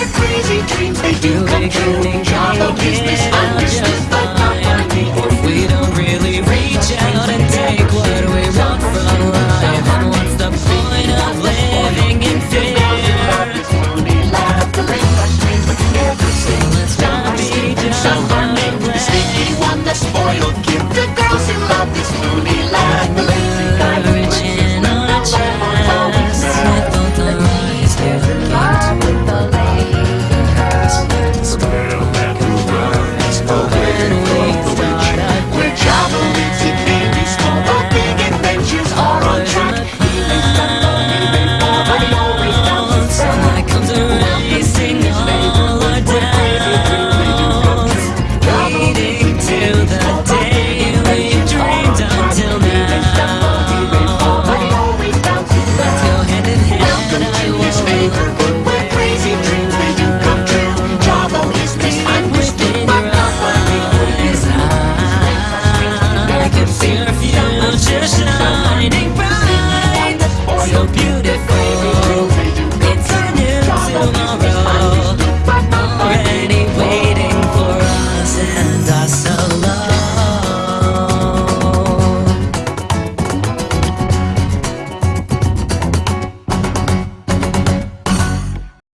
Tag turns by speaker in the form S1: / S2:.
S1: Crazy dreams, they do, they dream, they job, no business would